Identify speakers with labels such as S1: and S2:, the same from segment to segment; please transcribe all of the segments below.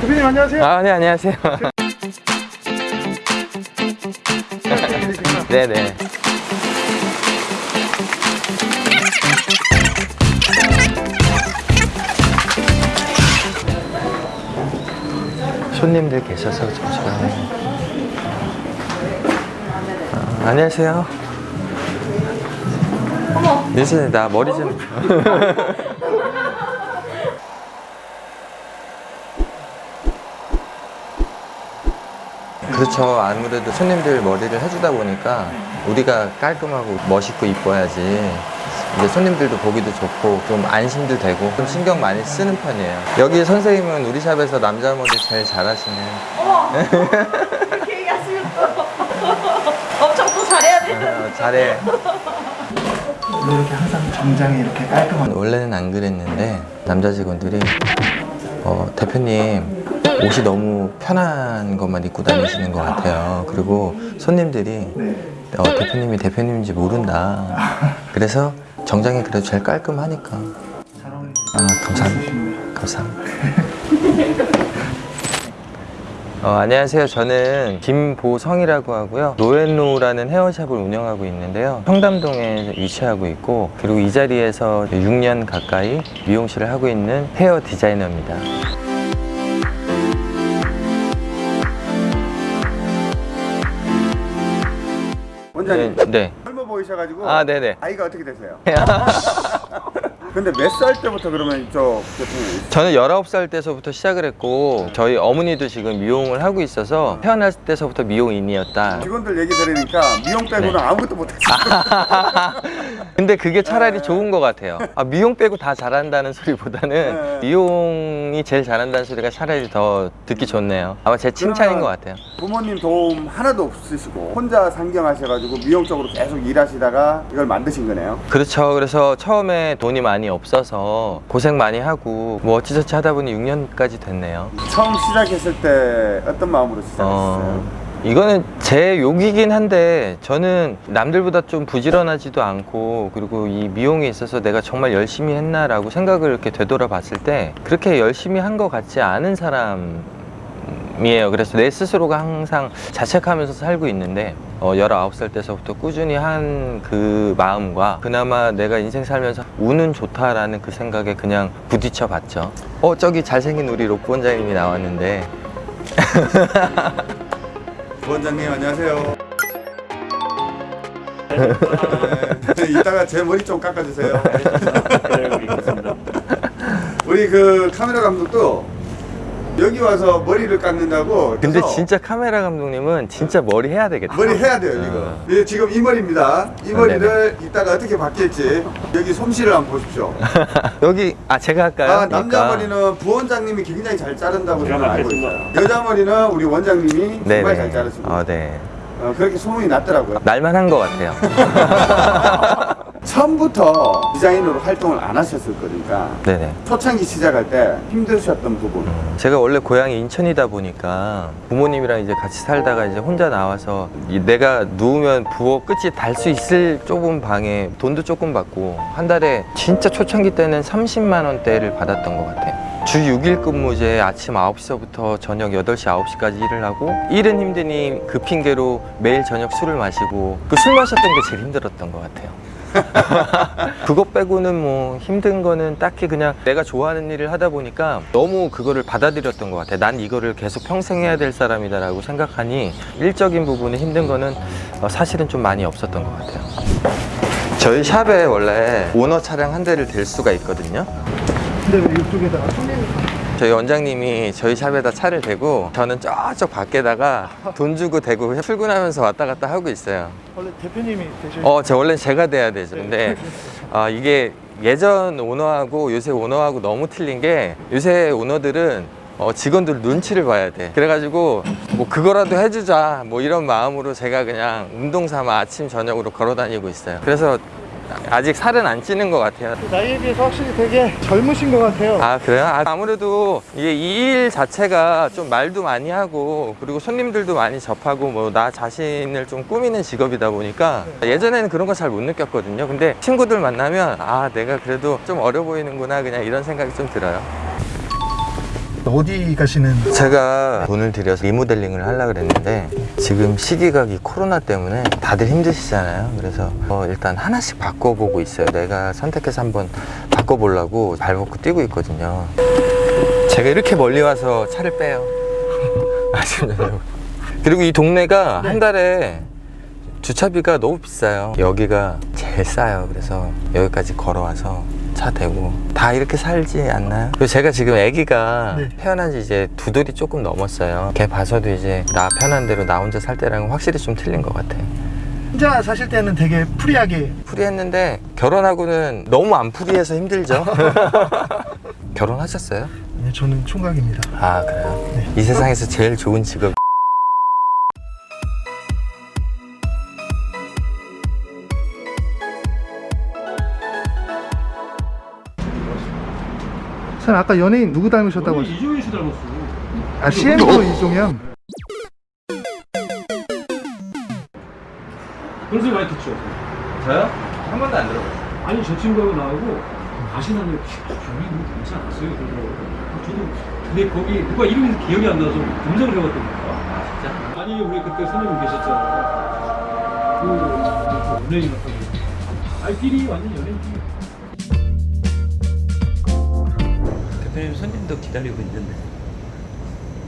S1: 대표님 안녕하세요.
S2: 아, 네, 안녕하세요. 네 네. 손님들 계셔서 잠시만요. 아, 안녕하세요. 민수님, 나 머리 좀. 그렇죠. 아무래도 손님들 머리를 해주다 보니까 우리가 깔끔하고 멋있고 이뻐야지 이제 손님들도 보기도 좋고 좀 안심도 되고 좀 신경 많이 쓰는 편이에요. 여기 선생님은 우리 샵에서 남자 머리 제일 잘하시는.
S3: 어머 그렇게 얘기하시면 또 엄청 또 잘해야 되는
S2: 어, 잘해.
S1: 왜 이렇게 항상 정장이 이렇게 깔끔한
S2: 원래는 안 그랬는데 남자 직원들이 어, 대표님 옷이 너무 편한 것만 입고 다니시는 것 같아요. 그리고 손님들이
S1: 네.
S2: 어, 대표님이 대표님인지 모른다. 그래서 정장이 그래도 제일 깔끔하니까. 아, 감사합니다. 감사합니다. 어, 안녕하세요. 저는 김보성이라고 하고요. 노앤노라는 헤어샵을 운영하고 있는데요. 청담동에 위치하고 있고 그리고 이 자리에서 6년 가까이 미용실을 하고 있는 헤어 디자이너입니다.
S4: 원장님
S2: 네. 네.
S4: 젊어 보이셔가지고
S2: 아, 네네.
S4: 아이가 어떻게 되세요? 근데 몇 살 때부터 그러면 제품을
S2: 저는 19살 때서부터 시작을 했고 저희 어머니도 지금 미용을 하고 있어서 태어날 때서부터 미용인이었다.
S4: 직원들 얘기 들으니까 미용 빼고는
S2: 네.
S4: 아무것도 못했어요
S2: 근데 그게 차라리 좋은 것 같아요. 아, 미용 빼고 다 잘한다는 소리보다는
S4: 네.
S2: 미용이 제일 잘한다는 소리가 차라리 더 듣기 좋네요. 아마 제 칭찬인 것 같아요.
S4: 부모님 도움 하나도 없으시고 혼자 상경하셔가지고 미용 쪽으로 계속 일하시다가 이걸 만드신 거네요
S2: 그렇죠. 그래서 처음에 돈이 많이 없어서 고생 많이 하고 뭐 어찌저찌 하다 보니 6년까지 됐네요.
S4: 처음 시작했을 때 어떤 마음으로 시작했어요?
S2: 어, 이거는 제 욕이긴 한데 저는 남들보다 좀 부지런하지도 않고 그리고 이 미용에 있어서 내가 정말 열심히 했나 라고 생각을 이렇게 되돌아 봤을 때 그렇게 열심히 한 것 같지 않은 사람 이에요. 그래서 내 스스로가 항상 자책하면서 살고 있는데 어, 19살 때서부터 꾸준히 한 그 마음과 그나마 내가 인생 살면서 운은 좋다라는 그 생각에 그냥 부딪혀 봤죠. 어, 저기 잘생긴 우리 로프 원장님이 나왔는데
S4: 부 원장님 안녕하세요. 네, 이따가 제 머리 좀 깎아주세요. 우리 그 카메라 감독도 여기 와서 머리를 깎는다고
S2: 근데 진짜 카메라 감독님은 진짜 머리 해야 되겠다.
S4: 머리 해야 돼요
S2: 어.
S4: 이거 예, 지금 이 머리입니다 이
S2: 아,
S4: 머리를 이따가 어떻게 바뀔지 여기 솜씨를 한번 보십시오
S2: 여기 아 제가 할까요?
S4: 아, 남자
S2: 그러니까.
S4: 머리는 부원장님이 굉장히 잘 자른다고 저는 알고 있어요 여자 머리는 우리 원장님이
S2: 네네.
S4: 정말 잘 자르시고
S2: 어, 네.
S4: 어, 그렇게 소문이 났더라고요
S2: 날만 한 것 같아요.
S4: 처음부터 디자이너로 활동을 안 하셨을 거니까
S2: 네네.
S4: 초창기 시작할 때 힘드셨던 부분
S2: 제가 원래 고향이 인천이다 보니까 부모님이랑 이제 같이 살다가 이제 혼자 나와서 이 내가 누우면 부엌 끝이 달 수 있을 좁은 방에 돈도 조금 받고 한 달에 진짜 초창기 때는 30만 원대를 받았던 것 같아요. 주 6일 근무제 아침 9시서부터 저녁 8시, 9시까지 일을 하고 일은 힘드니 그 핑계로 매일 저녁 술을 마시고 그 술 마셨던 게 제일 힘들었던 것 같아요. 그거 빼고는 뭐 힘든 거는 딱히 그냥 내가 좋아하는 일을 하다 보니까 너무 그거를 받아들였던 것 같아. 난 이거를 계속 평생 해야 될 사람이다 라고 생각하니 일적인 부분에 힘든 거는 어, 사실은 좀 많이 없었던 것 같아요. 저희 샵에 원래 오너 차량 한 대를 댈 수가 있거든요.
S1: 근데 왜 이쪽에다가 손님
S2: 저희 원장님이 저희 샵에다 차를 대고 저는 저쪽 밖에다가 돈 주고 대고 출근하면서 왔다 갔다 하고 있어요.
S1: 원래 대표님이 되셔
S2: 어, 저 원래 제가 돼야 되죠. 근데 아, 이게 예전 오너하고 요새 오너하고 너무 틀린 게 요새 오너들은 어, 직원들 눈치를 봐야 돼. 그래가지고 뭐 그거라도 해주자 뭐 이런 마음으로 제가 그냥 운동 삼아 아침 저녁으로 걸어 다니고 있어요. 그래서 아직 살은 안 찌는 것 같아요.
S1: 나이에 비해서 확실히 되게 젊으신 것 같아요.
S2: 아 그래요? 아, 아무래도 이게 이 일 자체가 좀 말도 많이 하고 그리고 손님들도 많이 접하고 뭐 나 자신을 좀 꾸미는 직업이다 보니까 예전에는 그런 거 잘 못 느꼈거든요 근데 친구들 만나면 아 내가 그래도 좀 어려 보이는구나 그냥 이런 생각이 좀 들어요
S1: 어디 가시는?
S2: 제가 돈을 들여서 리모델링을 하려고 그랬는데 지금 시기가 이 코로나 때문에 다들 힘드시잖아요. 그래서 어, 일단 하나씩 바꿔보고 있어요. 내가 선택해서 한번 바꿔보려고 발벗고 뛰고 있거든요. 제가 이렇게 멀리 와서 차를 빼요. 아시나요? 그리고 이 동네가 한 달에 주차비가 너무 비싸요. 여기가 제일 싸요. 그래서 여기까지 걸어와서 차 대고 다 이렇게 살지 않나요? 그리고 제가 지금 아기가
S1: 네.
S2: 태어난 지 이제 두 돌이 조금 넘었어요 걔 봐서도 이제 나 편한 대로 나 혼자 살 때랑은 확실히 좀 틀린 것 같아요
S1: 혼자 사실 때는 되게 free하게
S2: free했는데 결혼하고는 너무 안 free해서 힘들죠 결혼하셨어요?
S1: 네, 저는 총각입니다.
S2: 아 그래요?
S1: 네.
S2: 이 세상에서 제일 좋은 직업
S1: 선생님 아까 연예인 누구 닮으셨다고 하셨...
S5: 이종현 씨 닮았어.
S1: 아 CM도 이종현
S5: 그런 소리 많이 듣죠.
S2: 저요? 한 번도 안 들어봤어요
S5: 아니 저 친구하고 나하고 가시나는 저기 뭐 닮지 않았어요. 아, 저도 근데 거기 누가 이름이 기억이 안 나서 검색을 해봤더니
S2: 아 진짜?
S5: 아니 우리 그때 선생님 계셨잖아. 그, 그 연예인 같다고. 아니 끼리 완전 연예인 끼리.
S6: 손님도 기다리고 있는데.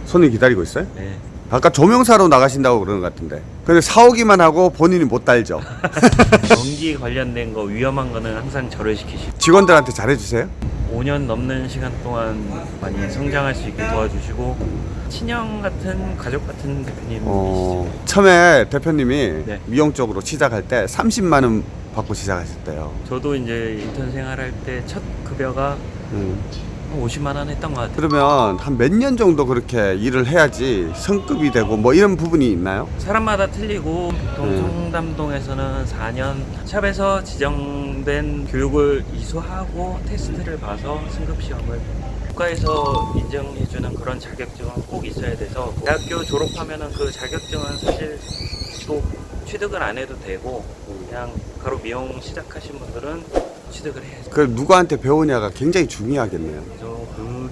S4: 손님 기다리고 있어요?
S6: 네.
S4: 아까 조명사로 나가신다고 그러는 것 같은데. 근데 사오기만 하고 본인이 못 달죠.
S6: 전기 관련된 거 위험한 거는 항상 저를 시키시고
S4: 직원들한테 잘해주세요.
S6: 5년 넘는 시간 동안 많이 성장할 수 있게 도와주시고 친형 같은 가족 같은 대표님이시죠.
S4: 어, 처음에 대표님이
S6: 네.
S4: 미용 쪽으로 시작할 때 30만 원 받고 시작하셨대요.
S6: 저도 이제 인턴 생활할 때 첫 급여가
S4: 음.
S6: 한 50만 원 했던 것 같아요.
S4: 그러면 한 몇 년 정도 그렇게 일을 해야지 성급이 되고 뭐 이런 부분이 있나요?
S6: 사람마다 틀리고 보통
S4: 음.
S6: 성담동에서는 4년 샵에서 지정된 교육을 이수하고 테스트를 봐서 승급 시험을 국가에서 인정해주는 그런 자격증은 꼭 있어야 돼서 대학교 졸업하면은 그 자격증은 사실 또 취득을 안 해도 되고 그냥 바로 미용 시작하신 분들은 취득을 해야죠.
S4: 그 누구한테 배우냐가 굉장히 중요하겠네요.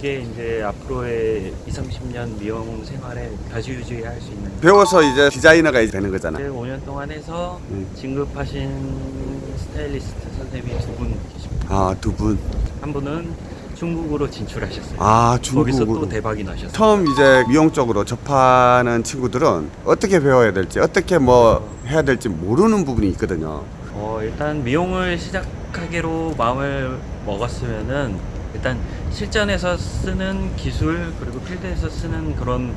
S6: 그게 이제 앞으로의 2, 30년 미용 생활에 좌지우지할 수 있는
S4: 배워서 이제 디자이너가 되는 거잖아.
S6: 5년 동안 해서
S4: 음.
S6: 진급하신 스타일리스트 선생님이 두 분 계십니다.
S4: 아, 두 분.
S6: 한 분은 중국으로 진출하셨어요.
S4: 아,
S6: 거기서
S4: 중국으로.
S6: 또 대박이 나셨어요.
S4: 처음 이제 미용 쪽으로 접하는 친구들은 어떻게 배워야 될지, 어떻게 뭐 해야 될지 모르는 부분이 있거든요.
S6: 어, 일단 미용을 시작하기로 마음을 먹었으면은 일단 실전에서 쓰는 기술 그리고 필드에서 쓰는 그런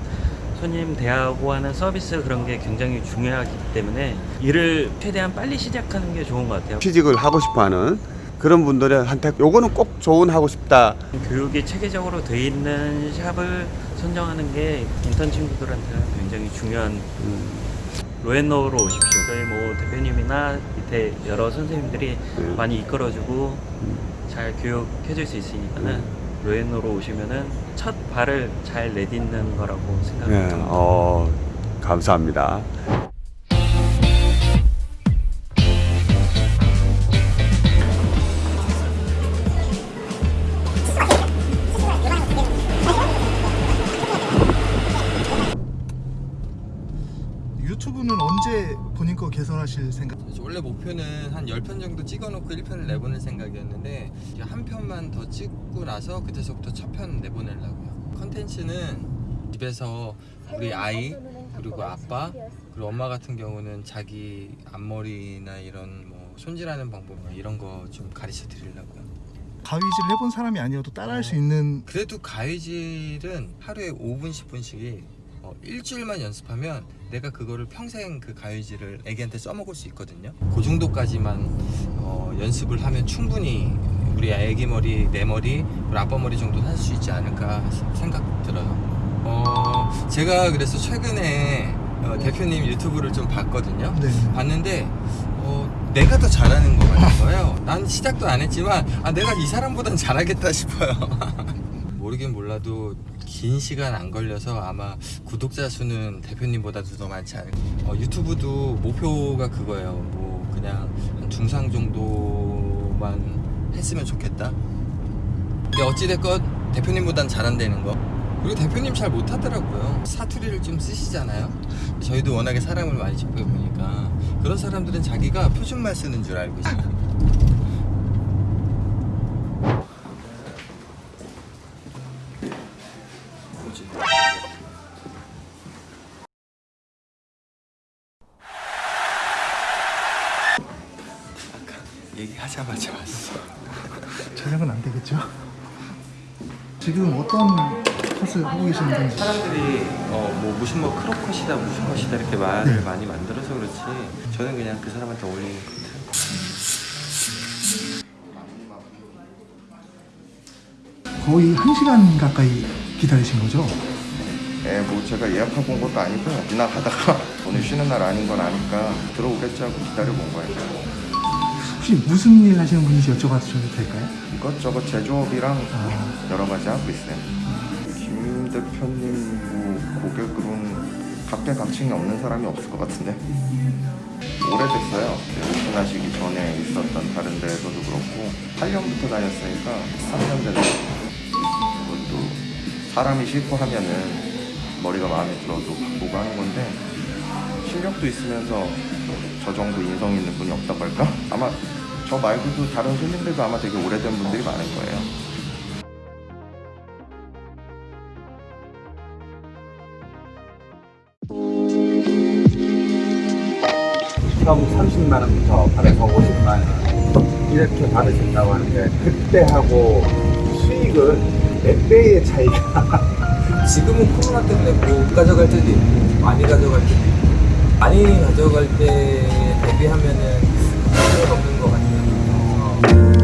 S6: 손님 대하고 하는 서비스 그런 게 굉장히 중요하기 때문에 일을 최대한 빨리 시작하는 게 좋은 것 같아요.
S4: 취직을 하고 싶어 하는 그런 분들한테 요거는 꼭 조언하고 싶다.
S6: 교육이 체계적으로 돼 있는 샵을 선정하는 게 인턴 친구들한테는 굉장히 중요한 로엔노로 오십시오. 저희 뭐 대표님이나 밑에 여러 선생님들이
S4: 네.
S6: 많이 이끌어주고 잘 교육해줄 수 있으니까는 로엔노로 오시면은 첫 발을 잘 내딛는 거라고
S4: 네,
S6: 생각합니다.
S4: 어, 감사합니다.
S1: 거 개설하실 생각?
S2: 원래 목표는 한 10편 정도 찍어놓고 1편을 내보낼 생각이었는데 한 편만 더 찍고 나서 그때서부터 첫 편 내보내려고요 컨텐츠는 집에서 우리 아이 그리고 아빠 그리고 엄마 같은 경우는 자기 앞머리나 이런 뭐 손질하는 방법 뭐 이런 거 좀 가르쳐 드리려고요
S1: 가위질 해본 사람이 아니어도 따라할 수 있는
S2: 그래도 가위질은 하루에 5분 10분씩이 어, 일주일만 연습하면 내가 그거를 평생 그 가위질을 애기한테 써먹을 수 있거든요 그 정도까지만 어, 연습을 하면 충분히 우리 애기 머리, 내 머리, 우리 아빠 머리 정도는 할 수 있지 않을까 생각 들어요 어, 제가 그래서 최근에 어, 대표님 유튜브를 좀 봤거든요
S1: 네.
S2: 봤는데 어, 내가 더 잘하는 것 같은 거예요. 난 시작도 안 했지만 아 내가 이 사람보단 잘하겠다 싶어요. 모르긴 몰라도 긴 시간 안 걸려서 아마 구독자 수는 대표님보다도 더 많지 않을까. 어, 유튜브도 목표가 그거예요. 뭐 그냥 한 중상 정도만 했으면 좋겠다. 근데 어찌됐건 대표님보단 잘한다는 거. 우리 대표님 잘 못하더라고요. 사투리를 좀 쓰시잖아요. 저희도 워낙에 사람을 많이 접해보니까 그런 사람들은 자기가 표준말 쓰는 줄 알고 있어요. 뭐지? 아까 얘기하자마자 왔어.
S1: 촬영은 안 되겠죠? 지금 어떤 컷을 하고 계시는 건지
S2: 사람들이 어, 뭐 무슨 뭐 크로컷이다 무슨 컷이다 이렇게 말을
S1: 네.
S2: 많이 만들어서 그렇지 저는 그냥 그 사람한테 어울리는 컷
S1: 거의 한시간 가까이 기다리신 거죠?
S7: 예, 뭐 제가 예약하고 온 것도 아니고 지나가다가 오늘 쉬는 날 아닌 건 아니까 들어오겠지 하고 기다려본 거예요.
S1: 혹시 무슨 일 하시는 분인지 여쭤봐도 될까요?
S7: 이것저것 제조업이랑
S1: 아.
S7: 여러 가지 하고 있어요. 김 대표님 뭐 고객으로는 각계각층이 없는 사람이 없을 것 같은데 오래됐어요. 오픈하시기 전에 있었던 다른 데에서도 그렇고 8년부터 다녔으니까 3년 됐네. 그것도 사람이 싫고 하면은 머리가 마음에 들어도 바꾸고 하는 건데 실력도 있으면서 저 정도 인성 있는 분이 없다고 할까? 아마 저 말고도 다른 손님들도 아마 되게 오래된 분들이 많을 거예요.
S4: 처음 30만 원부터 받아서 50만 원 이렇게 받으신다고 하는데 그때 하고 수익은 몇 배의 차이가
S2: 지금은 코로나 때문에 못 가져갈 때도 있고 많이 가져갈 때도 있고 많이 가져갈 때 대비하면은 필요가 없는 것 같아요